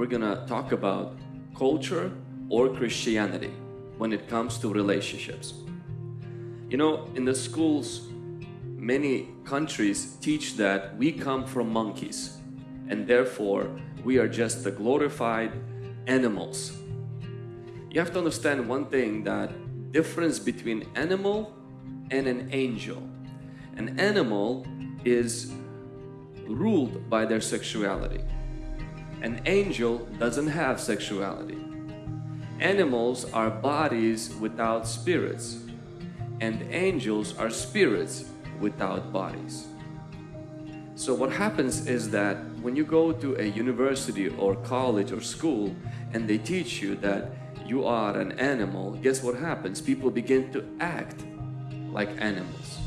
we're gonna talk about culture or Christianity when it comes to relationships. You know, in the schools, many countries teach that we come from monkeys and therefore we are just the glorified animals. You have to understand one thing that difference between animal and an angel. An animal is ruled by their sexuality. An angel doesn't have sexuality. Animals are bodies without spirits, and angels are spirits without bodies. So what happens is that when you go to a university or college or school and they teach you that you are an animal, guess what happens? People begin to act like animals.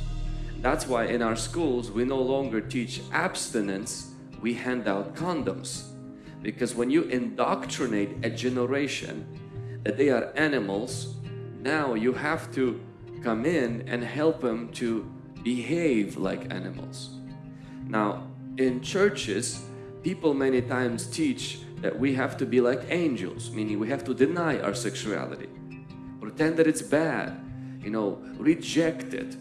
That's why in our schools we no longer teach abstinence, we hand out condoms. Because when you indoctrinate a generation that they are animals, now you have to come in and help them to behave like animals. Now, in churches, people many times teach that we have to be like angels, meaning we have to deny our sexuality, pretend that it's bad, you know, reject it.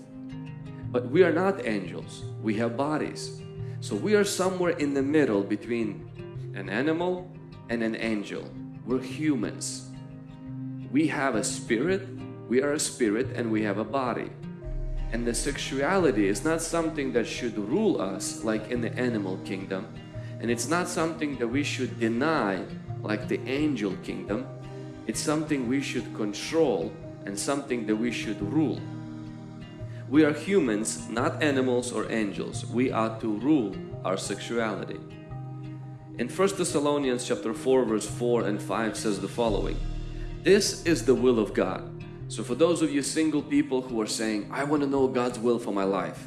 But we are not angels, we have bodies. So we are somewhere in the middle between an animal and an angel. We're humans. We have a spirit, we are a spirit, and we have a body. And the sexuality is not something that should rule us like in the animal kingdom. And it's not something that we should deny like the angel kingdom. It's something we should control and something that we should rule. We are humans, not animals or angels. We are to rule our sexuality. In 1 Thessalonians chapter 4 verse 4 and 5 says the following. This is the will of God so for those of you single people who are saying, I want to know God's will for my life,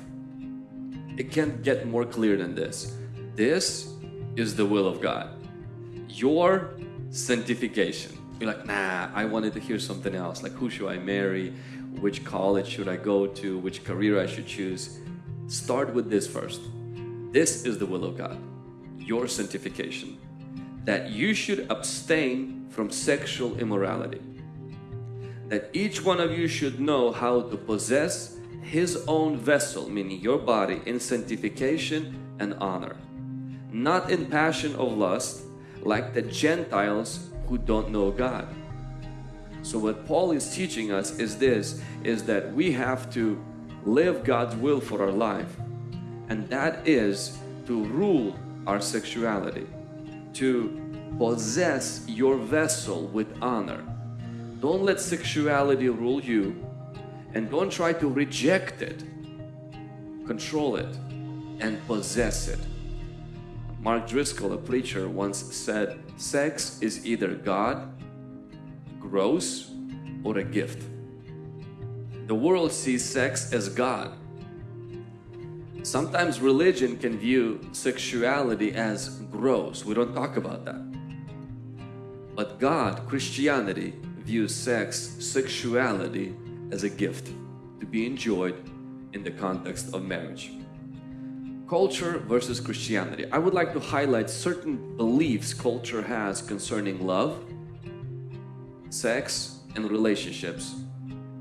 it can't get more clear than this. This is the will of God. Your sanctification. You're like, nah, I wanted to hear something else. Like, who should I marry? Which college should I go to? Which career I should choose? Start with this first. This is the will of God. Your sanctification. That you should abstain from sexual immorality that each one of you should know how to possess his own vessel, meaning your body, in sanctification and honor, not in passion of lust, like the Gentiles who don't know God. So what Paul is teaching us is this, is that we have to live God's will for our life. And that is to rule our sexuality, to possess your vessel with honor don't let sexuality rule you and don't try to reject it. Control it and possess it. Mark Driscoll, a preacher, once said, sex is either God, gross, or a gift. The world sees sex as God. Sometimes religion can view sexuality as gross. We don't talk about that. But God, Christianity, views sex, sexuality as a gift to be enjoyed in the context of marriage. Culture versus Christianity. I would like to highlight certain beliefs culture has concerning love, sex, and relationships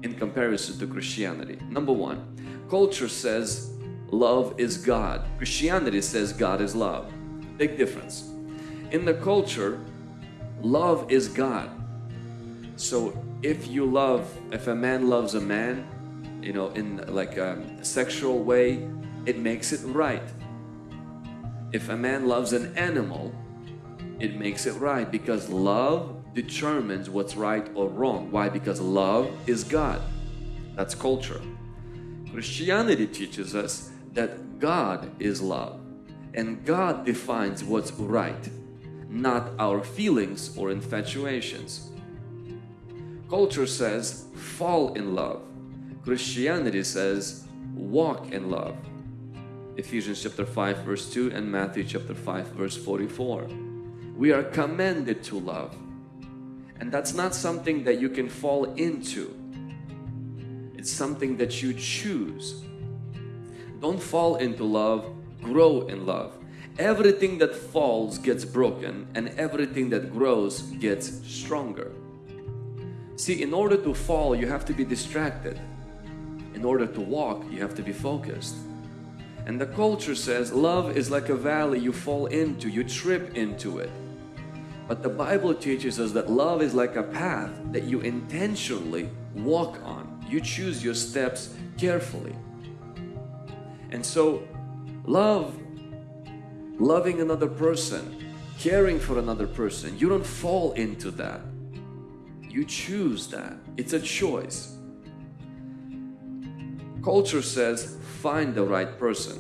in comparison to Christianity. Number one, culture says love is God. Christianity says God is love. Big difference. In the culture, love is God. So if you love, if a man loves a man, you know, in like um, a sexual way, it makes it right. If a man loves an animal, it makes it right because love determines what's right or wrong. Why? Because love is God. That's culture. Christianity teaches us that God is love and God defines what's right, not our feelings or infatuations. Culture says fall in love. Christianity says walk in love. Ephesians chapter 5 verse 2 and Matthew chapter 5 verse 44. We are commanded to love. And that's not something that you can fall into. It's something that you choose. Don't fall into love, grow in love. Everything that falls gets broken, and everything that grows gets stronger. See, in order to fall, you have to be distracted. In order to walk, you have to be focused. And the culture says love is like a valley you fall into, you trip into it. But the Bible teaches us that love is like a path that you intentionally walk on. You choose your steps carefully. And so, love, loving another person, caring for another person, you don't fall into that. You choose that. It's a choice. Culture says, find the right person.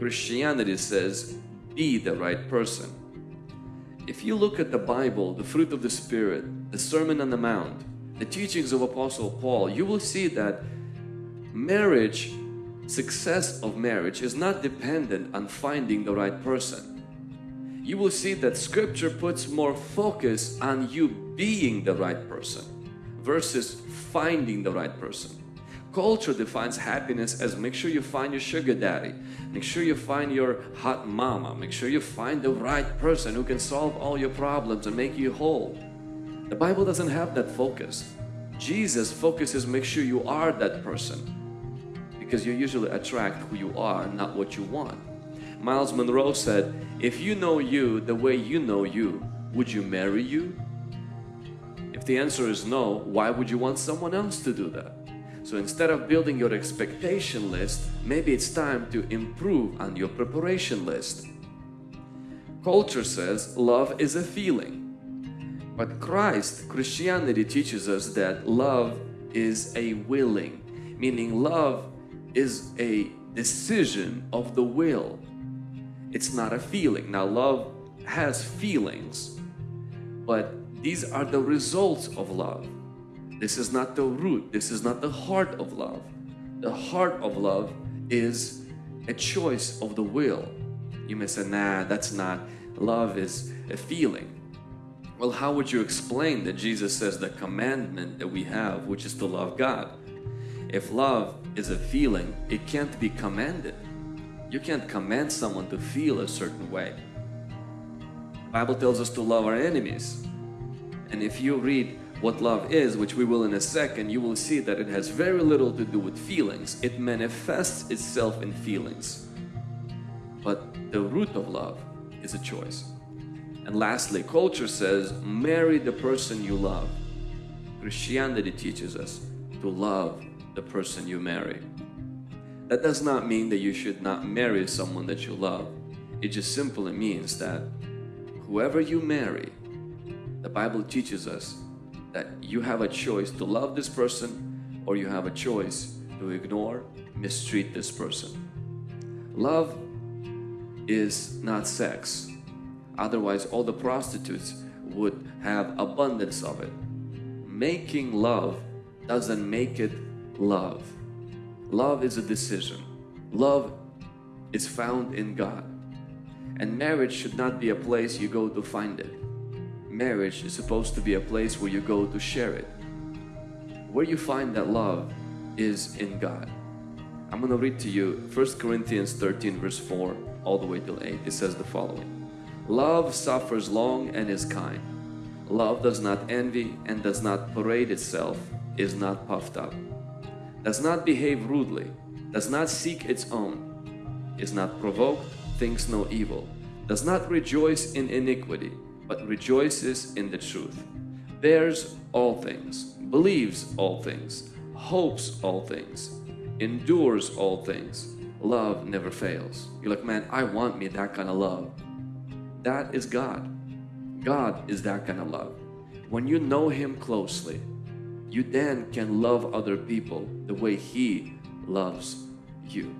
Christianity says, be the right person. If you look at the Bible, the fruit of the Spirit, the Sermon on the Mount, the teachings of Apostle Paul, you will see that marriage, success of marriage is not dependent on finding the right person. You will see that scripture puts more focus on you being the right person versus finding the right person. Culture defines happiness as make sure you find your sugar daddy, make sure you find your hot mama, make sure you find the right person who can solve all your problems and make you whole. The Bible doesn't have that focus. Jesus focuses make sure you are that person because you usually attract who you are, not what you want. Myles Munroe said, if you know you the way you know you, would you marry you? If the answer is no, why would you want someone else to do that? So instead of building your expectation list, maybe it's time to improve on your preparation list. Culture says love is a feeling. But Christ, Christianity teaches us that love is a willing, meaning love is a decision of the will. It's not a feeling. Now, love has feelings, but these are the results of love. This is not the root, this is not the heart of love. The heart of love is a choice of the will. You may say, nah, that's not. Love is a feeling. Well, how would you explain that Jesus says the commandment that we have, which is to love God? If love is a feeling, it can't be commanded. You can't command someone to feel a certain way. The Bible tells us to love our enemies. And if you read what love is, which we will in a second, you will see that it has very little to do with feelings. It manifests itself in feelings. But the root of love is a choice. And lastly, culture says, marry the person you love. Christianity teaches us to love the person you marry. That does not mean that you should not marry someone that you love. It just simply means that whoever you marry, the Bible teaches us that you have a choice to love this person or you have a choice to ignore, mistreat this person. Love is not sex. Otherwise, all the prostitutes would have abundance of it. Making love doesn't make it love. Love is a decision. Love is found in God. And marriage should not be a place you go to find it marriage is supposed to be a place where you go to share it. Where you find that love is in God. I'm going to read to you 1 Corinthians 13 verse 4 all the way till 8. It says the following. Love suffers long and is kind. Love does not envy and does not parade itself, is not puffed up, does not behave rudely, does not seek its own, is not provoked, thinks no evil, does not rejoice in iniquity, but rejoices in the truth, bears all things, believes all things, hopes all things, endures all things. Love never fails. You're like, man, I want me that kind of love. That is God. God is that kind of love. When you know Him closely, you then can love other people the way He loves you.